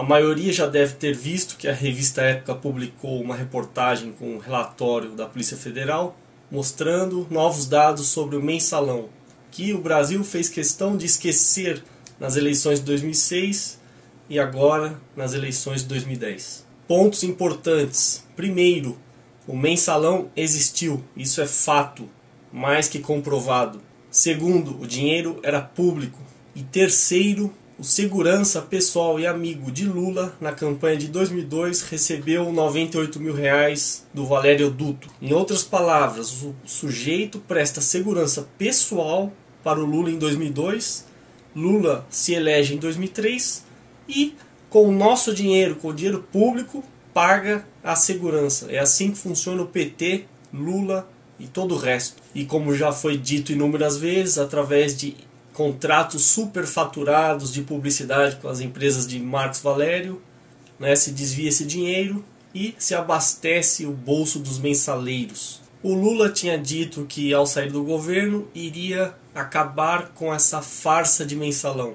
A maioria já deve ter visto que a revista Época publicou uma reportagem com um relatório da Polícia Federal mostrando novos dados sobre o mensalão, que o Brasil fez questão de esquecer nas eleições de 2006 e agora nas eleições de 2010. Pontos importantes. Primeiro, o mensalão existiu, isso é fato, mais que comprovado. Segundo, o dinheiro era público. E terceiro, o segurança pessoal e amigo de Lula na campanha de 2002 recebeu 98 mil reais do Valério Duto. Em outras palavras, o sujeito presta segurança pessoal para o Lula em 2002, Lula se elege em 2003 e com o nosso dinheiro, com o dinheiro público, paga a segurança. É assim que funciona o PT, Lula e todo o resto. E como já foi dito inúmeras vezes, através de contratos superfaturados de publicidade com as empresas de Marcos Valério, né, se desvia esse dinheiro e se abastece o bolso dos mensaleiros. O Lula tinha dito que ao sair do governo iria acabar com essa farsa de mensalão.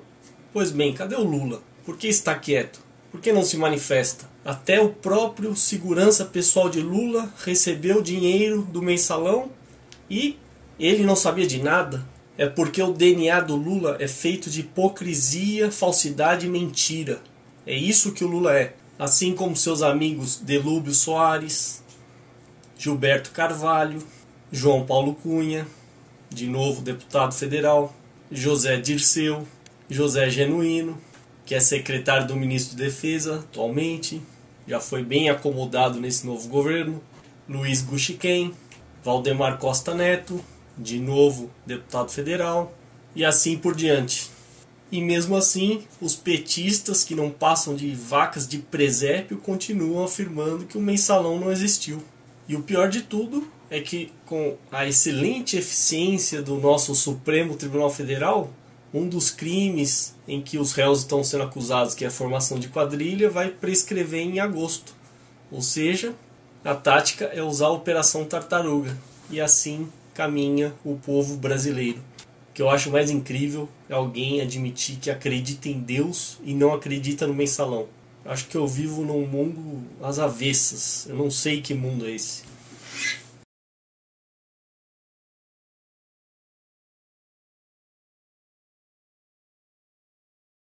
Pois bem, cadê o Lula? Por que está quieto? Por que não se manifesta? Até o próprio segurança pessoal de Lula recebeu dinheiro do mensalão e ele não sabia de nada é porque o DNA do Lula é feito de hipocrisia, falsidade e mentira. É isso que o Lula é. Assim como seus amigos Delúbio Soares, Gilberto Carvalho, João Paulo Cunha, de novo deputado federal, José Dirceu, José Genuíno, que é secretário do ministro de Defesa atualmente, já foi bem acomodado nesse novo governo, Luiz Guxiquem, Valdemar Costa Neto, de novo deputado federal, e assim por diante. E mesmo assim, os petistas que não passam de vacas de presépio continuam afirmando que o mensalão não existiu. E o pior de tudo é que, com a excelente eficiência do nosso Supremo Tribunal Federal, um dos crimes em que os réus estão sendo acusados, que é a formação de quadrilha, vai prescrever em agosto. Ou seja, a tática é usar a Operação Tartaruga. E assim caminha o povo brasileiro. O que eu acho mais incrível é alguém admitir que acredita em Deus e não acredita no mensalão. Acho que eu vivo num mundo às avessas. Eu não sei que mundo é esse.